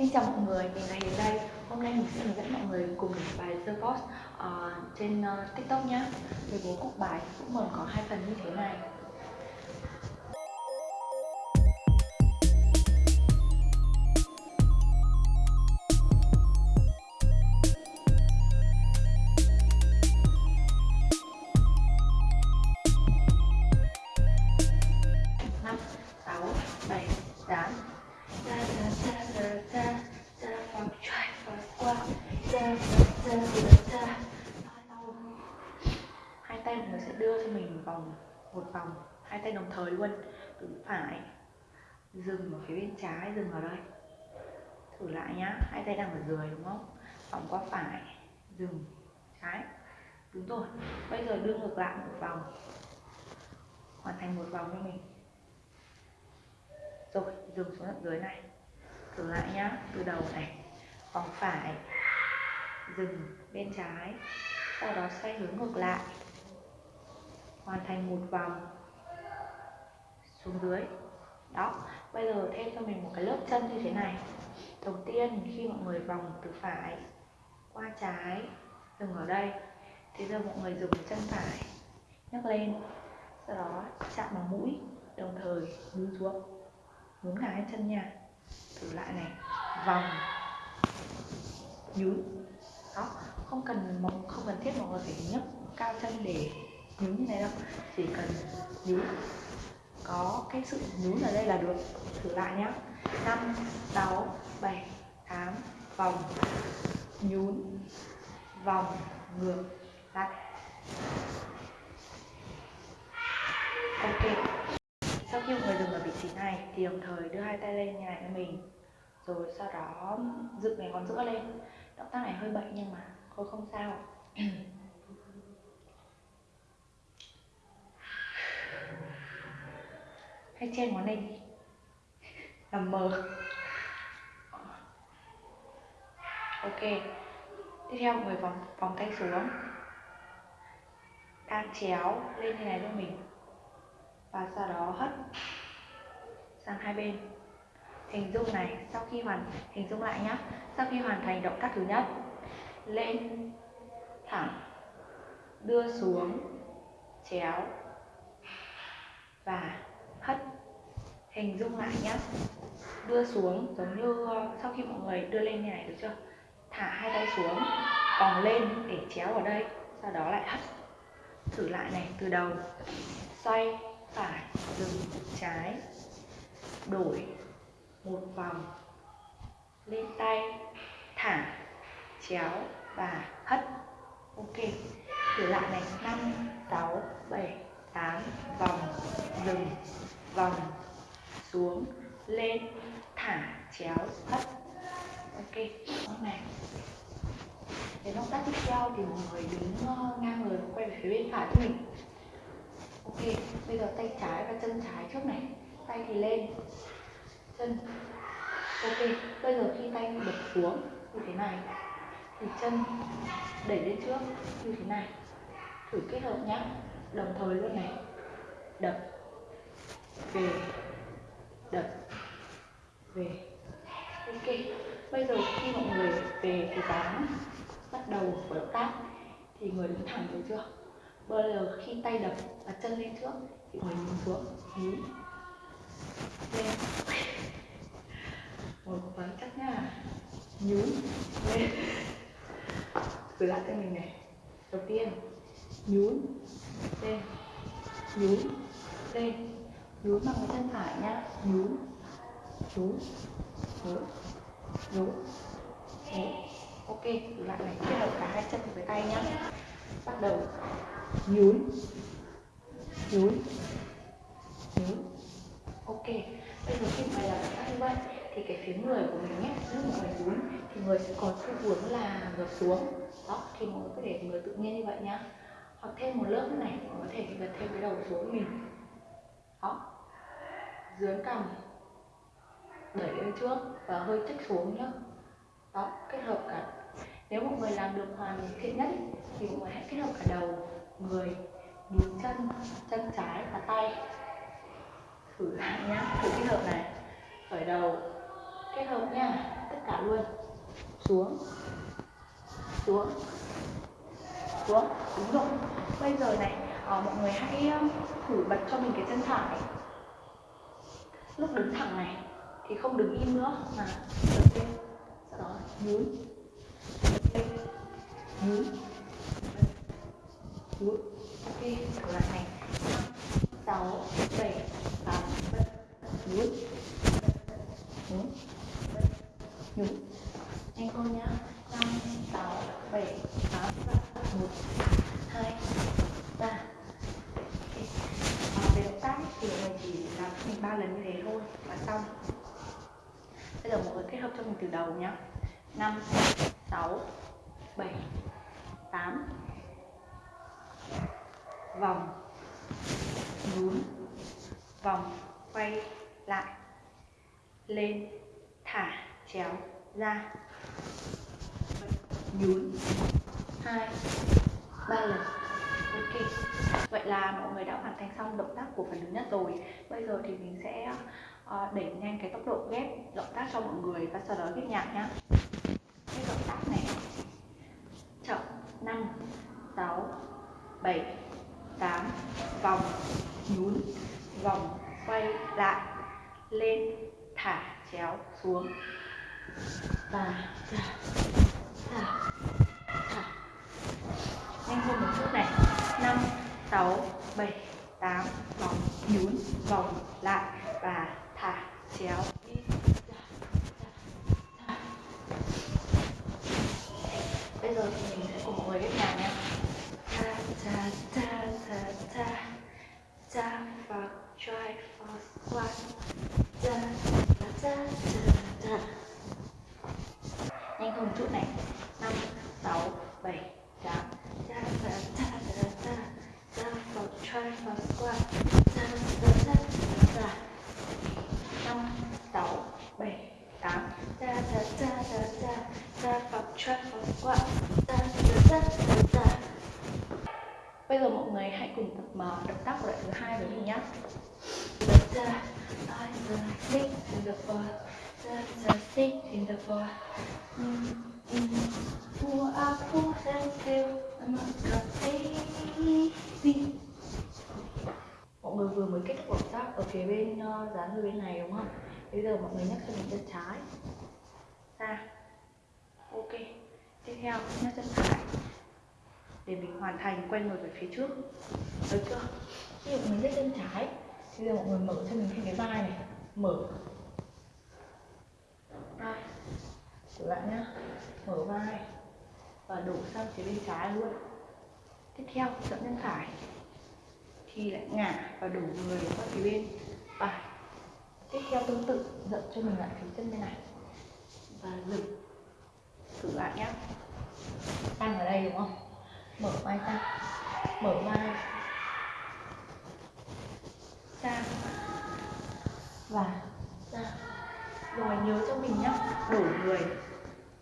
Xin chào mọi người, mình là Hiền đây. Hôm nay mình sẽ hướng dẫn mọi người cùng làm bài The Boss uh, trên uh, TikTok nhé Về bố cục bài cũng gồm có hai phần như thế này. Một vòng, hai tay đồng thời luôn, từ phải dừng ở phía bên trái, dừng ở đây. Thử lại nhá, hai tay đang ở dưới, đúng không? Vòng qua phải, dừng, trái. Đúng rồi, bây giờ đưa ngược lại một vòng. Hoàn thành một vòng cho mình. Rồi, dừng xuống tận dưới này. Thử lại nhá, từ đầu này, vòng phải, dừng bên trái. Sau đó xoay hướng ngược lại hoàn thành một vòng xuống dưới. Đó, bây giờ thêm cho mình một cái lớp chân như thế này. Đầu tiên, khi mọi người vòng từ phải qua trái, dừng ở đây. Thì giờ mọi người dùng chân phải, nhấc lên. Sau đó, chạm vào mũi, đồng thời đưa xuống nhún cả hai chân nha. Thử lại này. Vòng. Nhún. Đó, không cần không cần thiết mọi người phải nhấc cao chân để nhún như này đâu. Chỉ cần nhún có cái sự nhún ở đây là được. Thử lại nhá. Năm, sáu, bảy, tám, vòng, nhún, vòng, ngược, lại. Ok. Sau khi mọi người dừng ở vị trí này, thì đồng thời đưa hai tay lên như này cho mình. Rồi sau đó dựng cái ngón giữa lên. Động tác này hơi bệnh nhưng mà thôi không sao. hay che ngón này đi. Làm mờ ok. Tiếp theo mọi người vòng vòng tay xuống. Đang chéo lên như này cho mình. Và sau đó hất sang hai bên. Hình dung này, sau khi hoàn, hình dung lại nhé sau khi hoàn thành động tác thứ nhất, lên thẳng, đưa xuống, chéo. Và hất hình dung lại nhé đưa xuống, giống như ờ, sau khi mọi người đưa lên như này được chưa? Thả hai tay xuống vòng lên để chéo ở đây, sau đó lại hất. Thử lại này, từ đầu, xoay, phải, dừng, trái, đổi, một vòng, lên tay, thả, chéo, và hất. Ok, thử lại này, năm, sáu, bảy tám vòng dừng vòng xuống, lên, thả, chéo, hất. Ok này. Đến động tác tiếp theo thì mọi người đứng ờ, ngang người quay về phía bên phải của mình. Ok, bây giờ tay trái và chân trái trước này. Tay thì lên, chân. Ok, bây giờ khi tay đập xuống như thế này. Thì chân đẩy lên trước, như thế này. Thử kết hợp nhé đồng thời luôn này. Đập. Về. Đập. Về. Ok. Bây giờ khi mọi người về thì tám bắt đầu của động tác thì người đứng thẳng được chưa? Bây giờ khi tay đập và chân lên trước thì người nhìn xuống nhún lên. Một gắng chắc nha. Nhún. Lên. Thử lại cho mình này. Đầu tiên, nhún lên nhún lên nhún bằng cái chân phải nhá. Nhún nhún nhún nhún ok lại này, kết hợp cả hai chân với tay nhá. Bắt đầu. Nhún nhún nhún ok, bây giờ khi mà làm các như vậy, thì cái phía người của mình nhé lúc mà mình nhún thì người sẽ có xu hướng là ngược xuống. Đó thì mọi người có thể người tự nhiên như vậy nhá hoặc thêm một lớp này có thể gật thêm cái đầu xuống mình. Đó. Dưới cằm. Đẩy lên trước và hơi trích xuống nhá. Đó, kết hợp cả. Nếu mọi người làm được hoàn thiện nhất thì mọi người hãy kết hợp cả đầu, người nhún chân chân trái và tay. Thử lại nhá, thử kết hợp này. Khởi đầu, kết hợp nha, tất cả luôn. Xuống. Xuống xuống. Đúng rồi. Bây giờ này ờ, mọi người hãy ờ, thử bật cho mình cái chân phải lúc đứng thẳng này thì không đứng im nữa, mà bật lên. Sau đó nhún. Bật lên nhún. Nhún. Ok, thử lại này. Năm, sáu, bảy, tám bật nhún. Nhún. Nhún. Anh con nhá năm sáu bảy tám một hai ba. À, về động tác thì mình chỉ làm mình ba lần như thế thôi là xong. Bây giờ mọi người kết hợp cho mình từ đầu nhá. Năm sáu bảy tám. Vòng. Nhún. Vòng. Quay lại. Lên. Thả. Chéo. Ra. Nhún. Hai. Vâng ba lần ok. Vậy là mọi người đã hoàn thành xong động tác của phần thứ nhất rồi. Bây giờ thì mình sẽ uh, đẩy nhanh cái tốc độ ghép động tác cho mọi người và sau đó ghép nhạc nhá. Cái động tác này chậm năm sáu bảy tám vòng nhún vòng quay lại lên thả chéo xuống. Và thả thả nhanh hơn một chút này. Năm, sáu, bảy, tám, vòng, nhún, vòng lại và thả, chéo. Đi bây giờ thì mình sẽ cùng mọi người ghép nhạc nhé ta ta ta ta ta ta và try for squat ta ta ta ta ta nhanh hơn một chút này năm sáu bảy tám ta ta ta ta ta ta for try for squat ta ta ta ta ta năm sáu bảy tám ta ta ta ta ta ta for try for squat ta ta ta ta ta bây giờ mọi người hãy cùng tập mở động tác của đoạn thứ hai với mình nhé ta ta ta six in the floor ta ta six in the floor Who are who and feel I'm not crazy Mọi người vừa mới ở phía bên ờ, uh, dán bên này đúng không? Bây giờ mọi người nhấc cho mình chân trái. Ra. Ok. Tiếp theo nhấc chân phải. Để mình hoàn thành quay người về phía trước. Được chưa? Ví dụ mình nhấc chân trái. Bây giờ mọi người mở cho mình thêm cái vai này. Mở. Vai. Trở lại nhá. Mở vai. Và đổ sang phía bên trái luôn. Tiếp theo dậm chân phải thì lại ngả và đổ người qua phía bên. Phải tiếp theo tương tự dậm cho mình lại phía chân bên này. Và dừng. Thử lại nhé tăng ở đây đúng không? Mở vai ra. Mở vai. Ra. Và ra. Rồi nhớ cho mình nhá. Đổ người.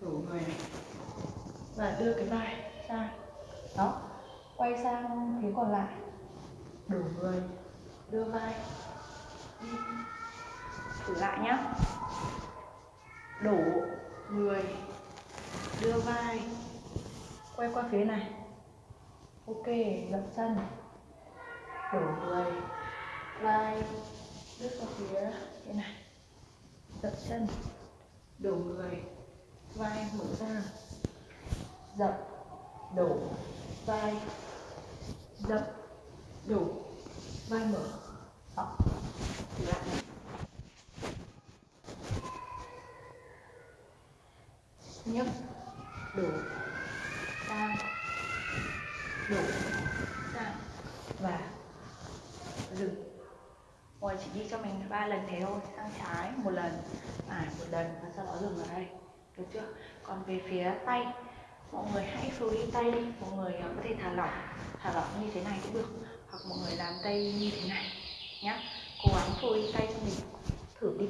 Đổ người này. Và đưa cái vai ra. Đó. Quay sang phía còn lại đổ người. Đưa vai. Đi thử lại nhá. Đổ người. Đưa vai. Quay qua phía này. Ok dập chân. Đổ người. Vai. Đưa qua phía thế này. Dập chân. Đổ người. Vai mở ra. Dậm đổ. Vai. Dậm đủ. Vai mở. Đó. Lại này. Nhấc đủ. Sang đủ. Sang và dừng ngồi chỉ đi cho mình ba lần thế thôi. Sang trái một lần. Phải một lần. Và sau đó dừng ở đây. Được chưa? Còn về phía tay, mọi người hãy free tay đi. Mọi người à, có thể thả lỏng. Thả lỏng như thế này cũng được hoặc mọi người làm tay như thế này nhá. Cố gắng phôi tay cho mình. Thử đi.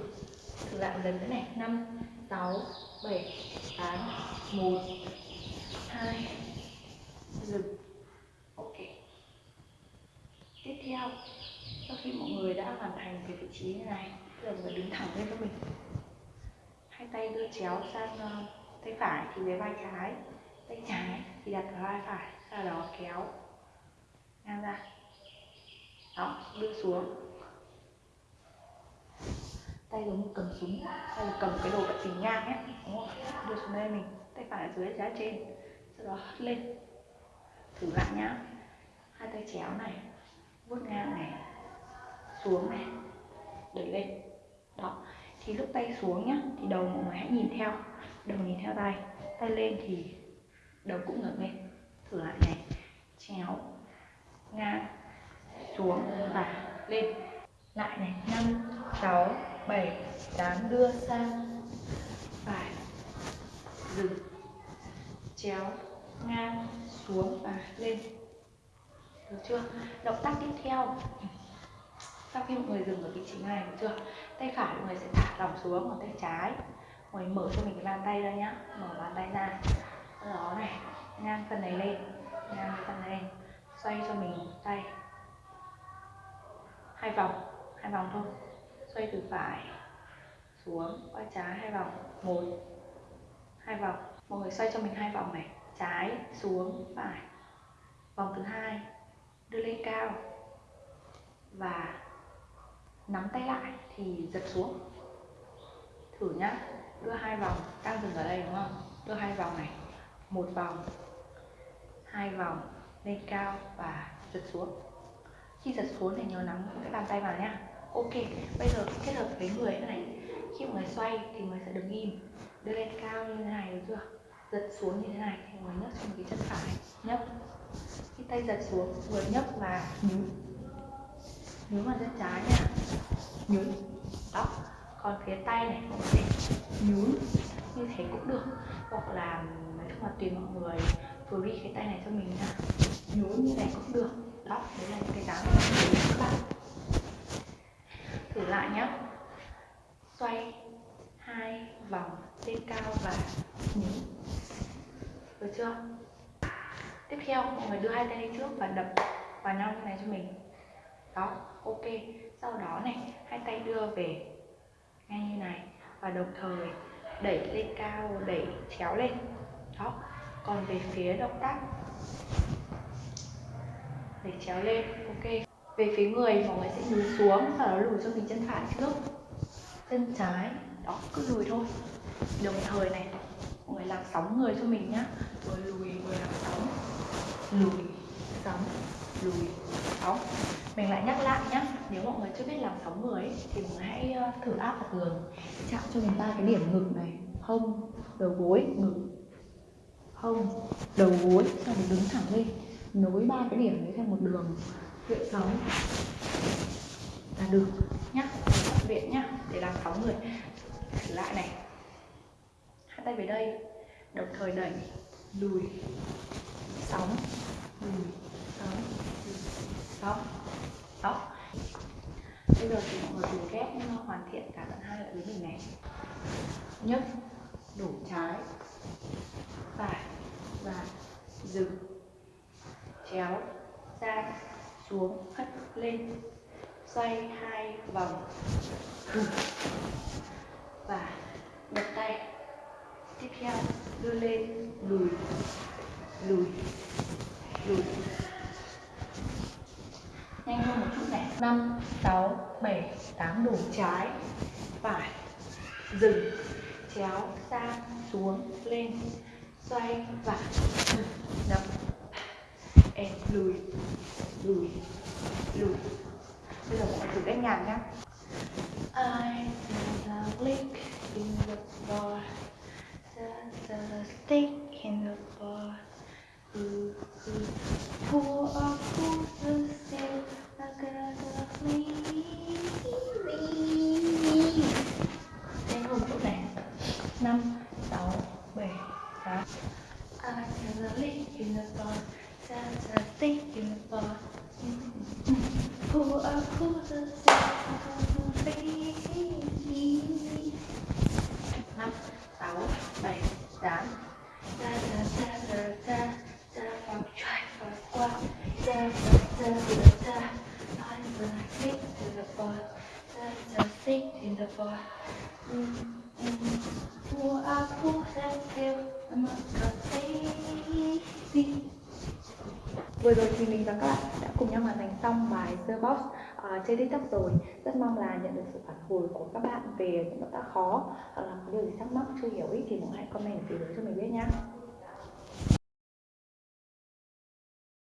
Thử lại một lần nữa này. Năm sáu bảy tám một hai dừng. Ok. Tiếp theo sau khi mọi người đã hoàn thành cái vị trí như này giờ mọi người đứng thẳng lên cho mình. Hai tay đưa chéo sang uh, tay phải thì về vai trái tay trái thì đặt vào vai phải sau đó kéo ngang ra đó đưa xuống. Tay giống như cầm súng hay cầm cái đồ vật tình ngang nhé đúng không? Đưa xuống đây mình, tay phải ở dưới, giá trên. Sau đó hất lên. Thử lại nhá. Hai tay chéo này, vuốt ngang này, xuống này, đẩy lên. Đó. Thì lúc tay xuống nhá, thì đầu mọi người hãy nhìn theo. Đầu nhìn theo tay tay lên thì đầu cũng ngẩng lên. Thử lại này, chéo, ngang xuống và lên. Lại này, năm, sáu, bảy, tám, đưa sang. Phải. Dừng. Chéo, ngang, xuống, và lên. Được chưa? Động tác tiếp theo. Sau khi mọi người dừng ở vị trí này, được chưa? Tay phải mọi người sẽ thả lỏng xuống còn tay trái. Mọi người mở cho mình cái bàn tay ra nhá. Mở bàn tay ra. Đó này, ngang phần này lên, ngang phần này lên. Xoay cho mình tay hai vòng. Hai vòng thôi. Xoay từ phải xuống, qua trái, hai vòng. Một. Hai vòng. Mọi người xoay cho mình hai vòng này. Trái xuống, phải. Vòng thứ hai. Đưa lên cao. Và nắm tay lại thì giật xuống. Thử nhá. Đưa hai vòng. Đang dừng ở đây, đúng không? Đưa hai vòng này. Một vòng. Hai vòng. Lên cao và giật xuống khi giật xuống thì nhớ nắm cái bàn tay vào nhá ok, bây giờ kết hợp với người này. Khi mọi người xoay thì người sẽ đứng im. Đưa lên cao như thế này được chưa? Giật xuống như thế này thì người nhấc xuống cái chân phải. Nhấc. Khi tay giật xuống người nhấc và nhún. Nhún vào chân trái nha. Nhún. Đó. Còn phía tay này cũng người nhún như thế cũng được. Hoặc là, nói chung là tùy mọi người. Free cái tay này cho mình nha. Nhún như này cũng được đó, đấy là những cái dáng của các bạn. Thử lại nhé xoay hai vòng lên cao và nhún. Được chưa? Tiếp theo, mọi người đưa hai tay lên trước và đập vào nhau như này cho mình. Đó, ok. Sau đó này, hai tay đưa về ngay như này và đồng thời đẩy lên cao, đẩy chéo lên. Đó, còn về phía động tác để chéo lên ok. Về phía người mọi người sẽ lùi xuống và nó lùi cho mình chân phải trước. Chân trái đó cứ lùi thôi. Đồng thời này mọi người làm sóng người cho mình nhá. Rồi lùi vừa làm sóng. Lùi sóng lùi sóng mình lại nhắc lại nhá. Nếu mọi người chưa biết làm sóng người ấy, thì mọi người hãy ờ, thử áp vào tường. Chạm cho mình ba cái điểm ngực này. Hông đầu gối ngực. Hông đầu gối sau đó đứng thẳng lên nối ba cái điểm đấy thành một đường luyện sóng. Là được nhá viện nhá, để làm sóng người lại này. Hai tay về đây. Đồng thời đẩy, lùi, sóng lùi sóng lùi, sóng đó bây giờ thì mọi người cùng ghép uh, hoàn thiện cả tận hai lại với mình này. Nhấc đủ trái, phải và dừng chéo ra xuống, hất lên, xoay hai vòng. Và bật tay tiếp theo đưa lên, lùi lùi lùi. Nhanh hơn một chút này. Năm, sáu, bảy, tám, đủ. Trái, phải, dừng, chéo, sang, xuống, lên, xoay, và, đập em lùi. Lùi. Lùi. Bây giờ mọi thử cách nhạc nhá. I see the link in the bar. The, the stick in the bar. Who who who are who to say I gotta leave Nhanh hơn một chút này năm sáu bảy tám I see the link in the bar the, the stick in the bar Who are who to say I gotta leave năm sáu bảy tám da da da da da da vào chạy vào qua da to the stick the mm, mm, pull I'm crazy. Vừa rồi thì mình và các bạn đã cùng nhau hoàn thành xong bài The Box uh, trên TikTok rồi. Rất mong là nhận được sự phản hồi của các bạn về những động tác khó. Hoặc là có điều gì thắc mắc chưa hiểu ý thì cũng hãy comment ở phía dưới cho mình biết nhé